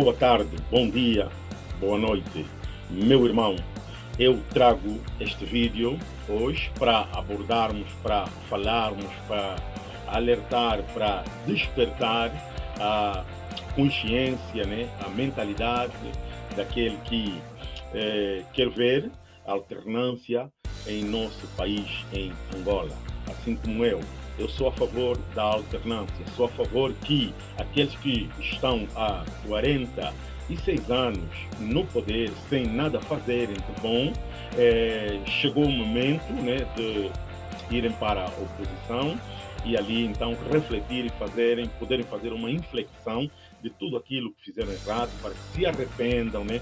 boa tarde, bom dia, boa noite, meu irmão. Eu trago este vídeo hoje para abordarmos, para falarmos, para alertar, para despertar a consciência, né, a mentalidade daquele que eh, quer ver alternância em nosso país, em Angola, assim como eu. Eu sou a favor da alternância, sou a favor que aqueles que estão há 46 anos no poder, sem nada fazerem de bom, eh, chegou o momento né, de irem para a oposição e ali então refletir e fazerem, poderem fazer uma inflexão de tudo aquilo que fizeram errado para que se arrependam, né?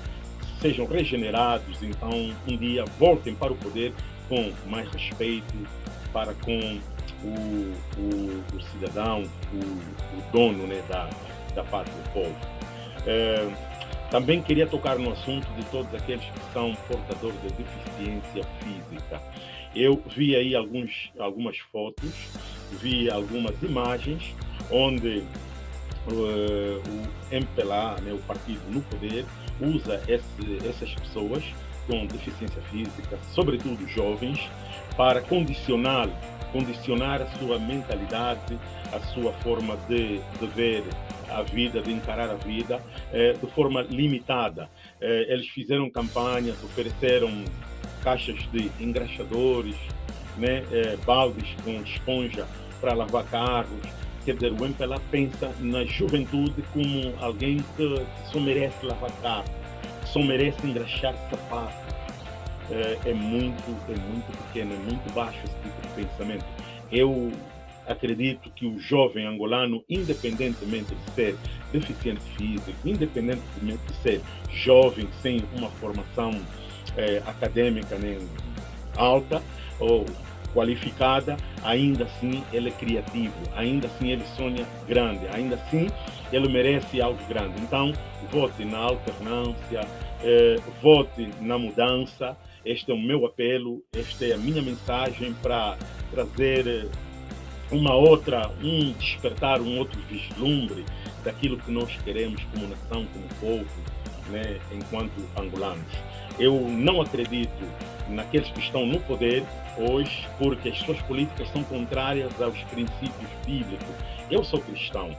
sejam regenerados, então um dia voltem para o poder com mais respeito para com o, o, o cidadão, o, o, dono né, da, da pátria, do povo. É, também queria tocar no assunto de todos aqueles que são portadores de deficiência física. Eu vi aí alguns, algumas fotos, vi algumas imagens onde uh, o MPLA, né, o partido no poder, usa esse, essas pessoas com deficiência física, sobretudo jovens, para condicionar, condicionar a sua mentalidade, a sua forma de, de ver a vida, de encarar a vida, eh, de forma limitada. Eh, eles fizeram campanhas, ofereceram caixas de engraxadores, né, eh, baldes com esponja para lavar carros, Quer dizer, o MPLA pensa na juventude como alguém que só merece lavar carro, só merece engraxar sapatos. É, é, muito, é muito pequeno, é muito baixo esse tipo de pensamento. Eu acredito que o jovem angolano, independentemente de ser deficiente físico, independentemente de ser jovem sem uma formação é, acadêmica nem alta ou qualificada, ainda assim ele é criativo, ainda assim ele sonha grande, ainda assim ele merece algo grande. Então, vote na alternância, eh, vote na mudança. Este é o meu apelo, esta é a minha mensagem para trazer eh, uma outra, um despertar, um outro vislumbre daquilo que nós queremos como nação, como povo, né, enquanto angolanos. Eu não acredito naqueles que estão no poder hoje, porque as suas políticas são contrárias aos princípios bíblicos. Eu sou cristão.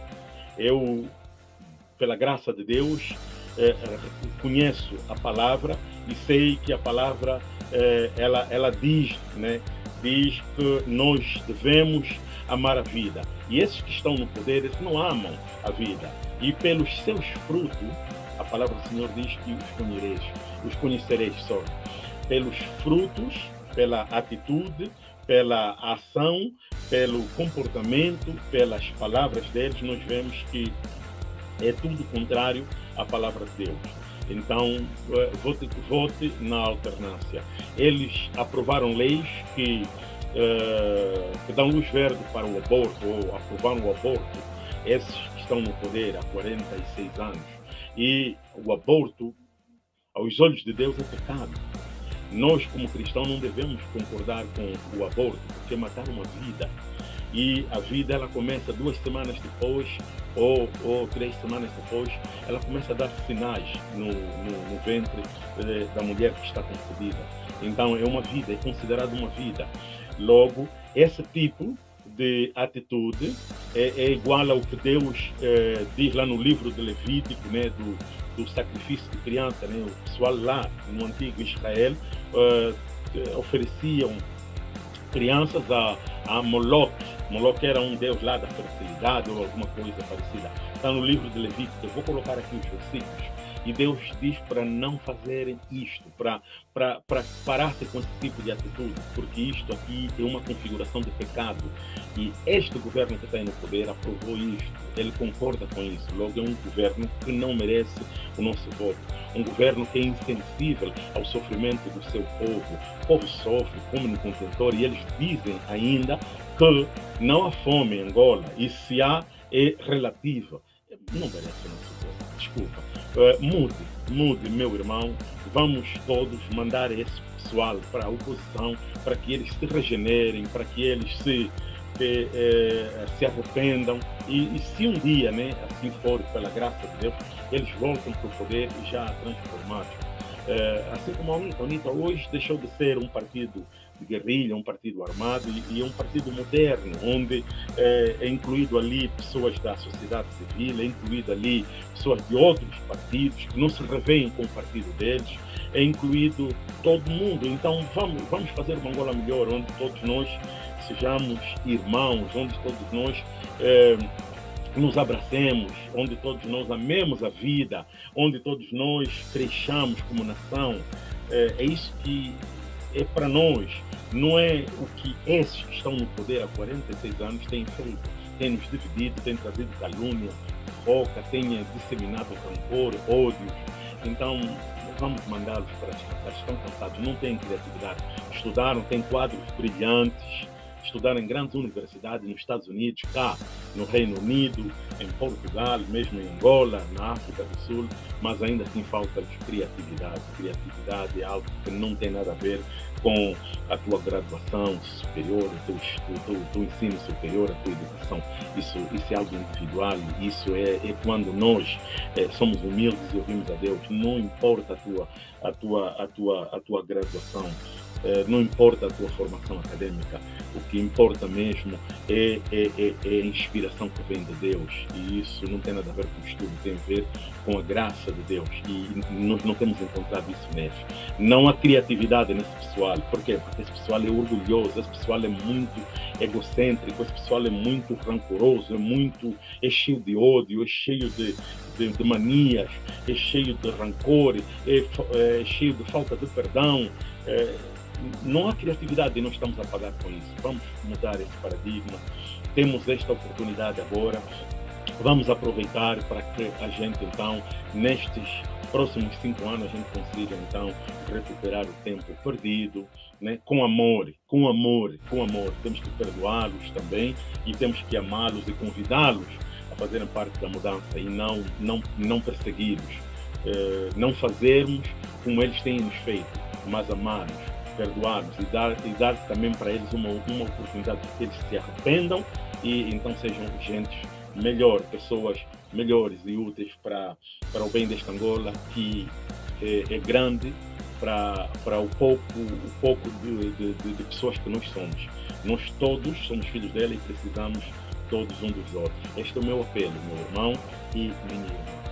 Eu, pela graça de Deus, eh, conheço a palavra e sei que a palavra eh, ela, ela diz, né, diz que nós devemos amar a vida. E esses que estão no poder, eles não amam a vida. E pelos seus frutos, a palavra do Senhor diz que os conhecereis, os conhecereis só pelos frutos, pela atitude, pela ação, pelo comportamento, pelas palavras deles, nós vemos que é tudo contrário à palavra de Deus. Então, eh, vote, vote na alternância. Eles aprovaram leis que, uh, que dão luz verde para o aborto, ou aprovaram o aborto, esses que estão no poder há 46 anos. E o aborto, aos olhos de Deus, é pecado. Nós, como cristãos, não devemos concordar com o aborto, porque matar uma vida. E a vida, ela começa duas semanas depois, ou, ou três semanas depois, ela começa a dar sinais no, no, no ventre eh, da mulher que está concebida. Então, é uma vida, é considerado uma vida. Logo, esse tipo de atitude é, é igual ao que Deus eh, diz lá no livro de Levítico, né, do, do sacrifício de criança. Né? O pessoal lá no antigo Israel uh, ofereciam crianças a, a Moloch. Moloch era um deus lá da fertilidade ou alguma coisa parecida. Está no livro de Levítico. Eu vou colocar aqui os versículos e Deus diz para não fazerem isto, para, para, para parar-se com esse tipo de atitude, porque isto aqui é uma configuração de pecado. E este governo que está aí no poder aprovou isto, ele concorda com isso. Logo, é um governo que não merece o nosso voto. Um governo que é insensível ao sofrimento do seu povo. O povo sofre, come no contentor e eles dizem ainda que não há fome em Angola e se há é relativa. Não merece o nosso voto, desculpa Uh, mude, mude, meu irmão. Vamos todos mandar esse pessoal para a oposição, para que eles se regenerem, para que eles se que eh, se arrependam e, e, se um dia, né, assim for, pela graça de Deus, eles voltam para o poder já transformados. Eh, assim como a UNITA, hoje deixou de ser um partido de guerrilha, um partido armado e, e um partido moderno, onde é, é, incluído ali pessoas da sociedade civil, é incluído ali pessoas de outros partidos que não se revêem com o partido deles, é incluído todo mundo. Então vamos, vamos fazer uma Angola melhor, onde todos nós sejamos irmãos, onde todos nós é, nos abracemos, onde todos nós amemos a vida, onde todos nós cresçamos como nação. É, é isso que é para nós, não é o que esses que estão no poder há 46 anos têm feito. Têm nos dividido, têm trazido calúnia, foca, têm disseminado rancor, ódio. Então, vamos mandá-los para descansar. Estão cansados, não têm criatividade. Estudaram, têm quadros brilhantes, estudar em grandes universidades nos Estados Unidos, cá no Reino Unido, em Portugal, mesmo em Angola, na África do Sul, mas ainda assim falta de criatividade. Criatividade é algo que não tem nada a ver com a tua graduação superior, o teu, teu, teu ensino superior, a tua educação. Isso, isso é algo individual, isso é, é quando nós é, somos humildes e ouvimos a Deus. Não importa a tua, a tua, a tua, a tua graduação, não importa a tua formação acadêmica, o que importa mesmo é, é, é, é, a inspiração que vem de Deus. E isso não tem nada a ver com estudo, tem a ver com a graça de Deus. E nós não temos encontrado isso neles. Não há criatividade nesse pessoal. Por quê? Porque esse pessoal é orgulhoso, esse pessoal é muito egocêntrico, esse pessoal é muito rancoroso, é muito é cheio de ódio, é cheio de, de, de manias, é cheio de rancor, é, é cheio de falta de perdão. É, não há criatividade nós estamos a pagar com isso. Vamos mudar esse paradigma. Temos esta oportunidade agora. Vamos aproveitar para que a gente, então, nestes próximos cinco anos, a gente consiga, então, recuperar o tempo perdido, né? com amor, com amor, com amor. Temos que perdoá-los também e temos que amá-los e convidá-los a fazerem parte da mudança e não, não, não persegui-los. Eh, não fazermos como eles têm nos feito, mas amá-los perdoados e dar, e dar também para eles uma, uma oportunidade de que eles se arrependam e então sejam gente melhor, pessoas melhores e úteis para, para o bem desta Angola, que é, é grande para, para o pouco, o pouco de, de, de, pessoas que nós somos. Nós todos somos filhos dela e precisamos todos um dos outros. Este é o meu apelo, meu irmão e minha irmã.